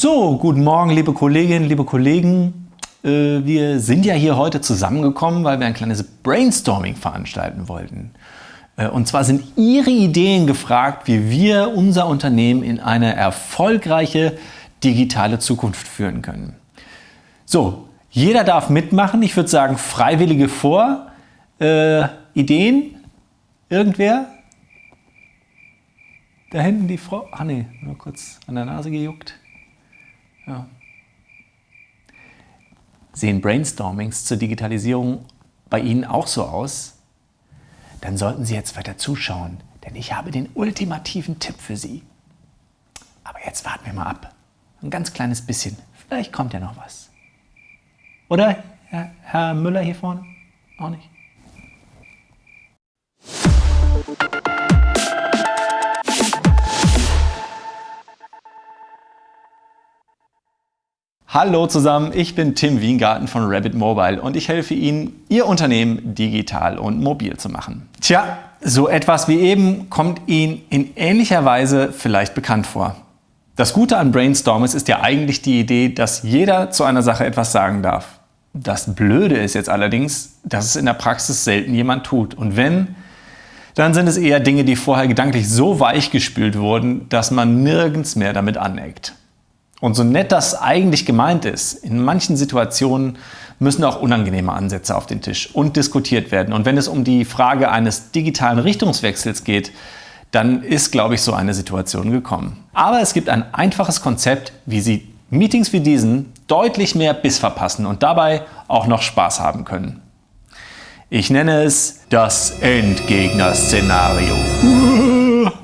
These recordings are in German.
So, guten Morgen, liebe Kolleginnen, liebe Kollegen. Äh, wir sind ja hier heute zusammengekommen, weil wir ein kleines Brainstorming veranstalten wollten. Äh, und zwar sind Ihre Ideen gefragt, wie wir unser Unternehmen in eine erfolgreiche digitale Zukunft führen können. So, jeder darf mitmachen. Ich würde sagen, Freiwillige vor. Äh, Ideen? Irgendwer? Da hinten die Frau. Ah ne, nur kurz an der Nase gejuckt. Ja. Sehen Brainstormings zur Digitalisierung bei Ihnen auch so aus? Dann sollten Sie jetzt weiter zuschauen, denn ich habe den ultimativen Tipp für Sie. Aber jetzt warten wir mal ab. Ein ganz kleines bisschen. Vielleicht kommt ja noch was. Oder, Herr, Müller hier vorne? Auch nicht? Hallo zusammen, ich bin Tim Wiengarten von Rabbit Mobile und ich helfe Ihnen, Ihr Unternehmen digital und mobil zu machen. Tja, so etwas wie eben kommt Ihnen in ähnlicher Weise vielleicht bekannt vor. Das Gute an Brainstorms ist ja eigentlich die Idee, dass jeder zu einer Sache etwas sagen darf. Das Blöde ist jetzt allerdings, dass es in der Praxis selten jemand tut. Und wenn, dann sind es eher Dinge, die vorher gedanklich so weich gespült wurden, dass man nirgends mehr damit aneckt. Und so nett das eigentlich gemeint ist, in manchen Situationen müssen auch unangenehme Ansätze auf den Tisch und diskutiert werden. Und wenn es um die Frage eines digitalen Richtungswechsels geht, dann ist, glaube ich, so eine Situation gekommen. Aber es gibt ein einfaches Konzept, wie Sie Meetings wie diesen deutlich mehr Biss verpassen und dabei auch noch Spaß haben können. Ich nenne es das Endgegner-Szenario.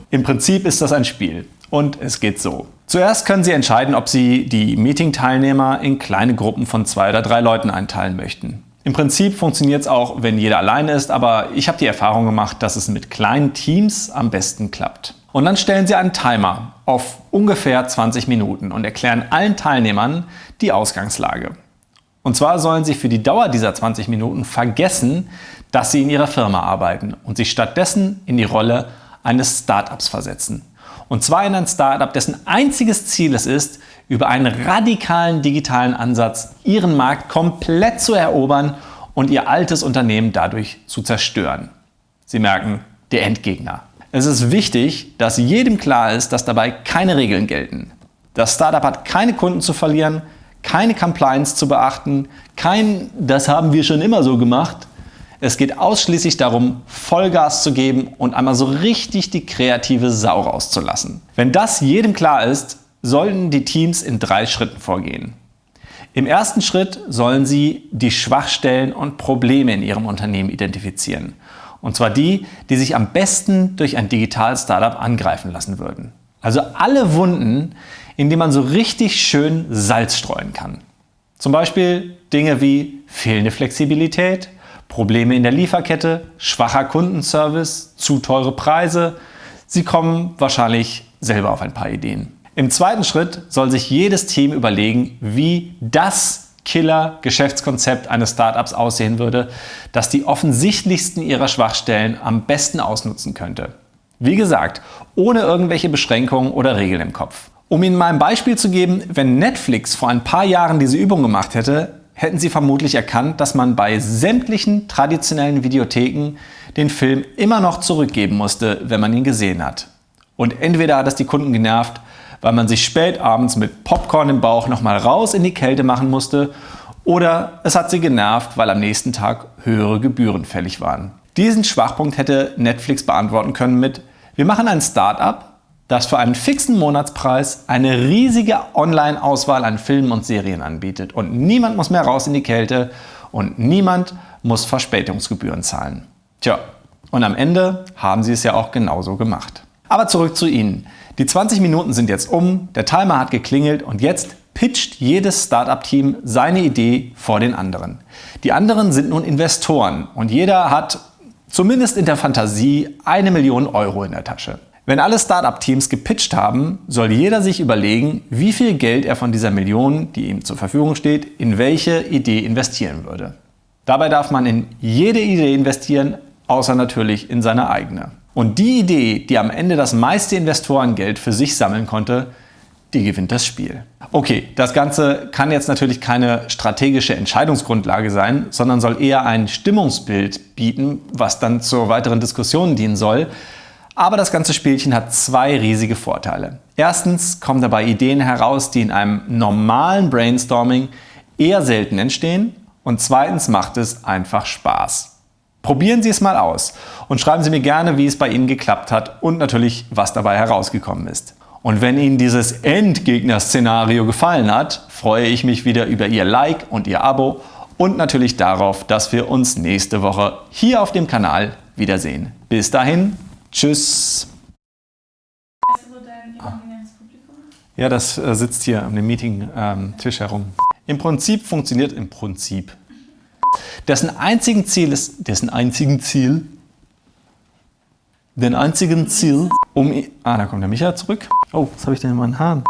Im Prinzip ist das ein Spiel und es geht so. Zuerst können Sie entscheiden, ob Sie die Meeting-Teilnehmer in kleine Gruppen von zwei oder drei Leuten einteilen möchten. Im Prinzip funktioniert es auch, wenn jeder alleine ist, aber ich habe die Erfahrung gemacht, dass es mit kleinen Teams am besten klappt. Und dann stellen Sie einen Timer auf ungefähr 20 Minuten und erklären allen Teilnehmern die Ausgangslage. Und zwar sollen Sie für die Dauer dieser 20 Minuten vergessen, dass Sie in Ihrer Firma arbeiten und sich stattdessen in die Rolle eines Startups versetzen. Und zwar in ein Startup, dessen einziges Ziel es ist, über einen radikalen digitalen Ansatz ihren Markt komplett zu erobern und ihr altes Unternehmen dadurch zu zerstören. Sie merken, der Endgegner. Es ist wichtig, dass jedem klar ist, dass dabei keine Regeln gelten. Das Startup hat keine Kunden zu verlieren, keine Compliance zu beachten, kein Das haben wir schon immer so gemacht es geht ausschließlich darum, Vollgas zu geben und einmal so richtig die kreative Sau rauszulassen. Wenn das jedem klar ist, sollten die Teams in drei Schritten vorgehen. Im ersten Schritt sollen sie die Schwachstellen und Probleme in ihrem Unternehmen identifizieren. Und zwar die, die sich am besten durch ein Digital-Startup angreifen lassen würden. Also alle Wunden, in die man so richtig schön Salz streuen kann. Zum Beispiel Dinge wie fehlende Flexibilität, Probleme in der Lieferkette, schwacher Kundenservice, zu teure Preise. Sie kommen wahrscheinlich selber auf ein paar Ideen. Im zweiten Schritt soll sich jedes Team überlegen, wie das Killer-Geschäftskonzept eines Startups aussehen würde, das die offensichtlichsten ihrer Schwachstellen am besten ausnutzen könnte. Wie gesagt, ohne irgendwelche Beschränkungen oder Regeln im Kopf. Um Ihnen mal ein Beispiel zu geben, wenn Netflix vor ein paar Jahren diese Übung gemacht hätte, hätten Sie vermutlich erkannt, dass man bei sämtlichen traditionellen Videotheken den Film immer noch zurückgeben musste, wenn man ihn gesehen hat. Und entweder hat es die Kunden genervt, weil man sich spät abends mit Popcorn im Bauch nochmal raus in die Kälte machen musste, oder es hat sie genervt, weil am nächsten Tag höhere Gebühren fällig waren. Diesen Schwachpunkt hätte Netflix beantworten können mit Wir machen ein Start-up, das für einen fixen Monatspreis eine riesige Online-Auswahl an Filmen und Serien anbietet. Und niemand muss mehr raus in die Kälte und niemand muss Verspätungsgebühren zahlen. Tja, und am Ende haben sie es ja auch genauso gemacht. Aber zurück zu Ihnen. Die 20 Minuten sind jetzt um, der Timer hat geklingelt und jetzt pitcht jedes Startup-Team seine Idee vor den anderen. Die anderen sind nun Investoren und jeder hat zumindest in der Fantasie eine Million Euro in der Tasche. Wenn alle Startup-Teams gepitcht haben, soll jeder sich überlegen, wie viel Geld er von dieser Million, die ihm zur Verfügung steht, in welche Idee investieren würde. Dabei darf man in jede Idee investieren, außer natürlich in seine eigene. Und die Idee, die am Ende das meiste Investorengeld für sich sammeln konnte, die gewinnt das Spiel. Okay, das Ganze kann jetzt natürlich keine strategische Entscheidungsgrundlage sein, sondern soll eher ein Stimmungsbild bieten, was dann zur weiteren Diskussion dienen soll. Aber das ganze Spielchen hat zwei riesige Vorteile. Erstens kommen dabei Ideen heraus, die in einem normalen Brainstorming eher selten entstehen. Und zweitens macht es einfach Spaß. Probieren Sie es mal aus und schreiben Sie mir gerne, wie es bei Ihnen geklappt hat und natürlich, was dabei herausgekommen ist. Und wenn Ihnen dieses Endgegner-Szenario gefallen hat, freue ich mich wieder über Ihr Like und Ihr Abo und natürlich darauf, dass wir uns nächste Woche hier auf dem Kanal wiedersehen. Bis dahin, tschüss! Ja, das äh, sitzt hier an dem Meeting-Tisch ähm, herum. Im Prinzip funktioniert im Prinzip. Dessen einzigen Ziel ist, dessen einzigen Ziel, den einzigen Ziel, um... Ah, da kommt der Micha zurück. Oh, was habe ich denn in meinen Haaren?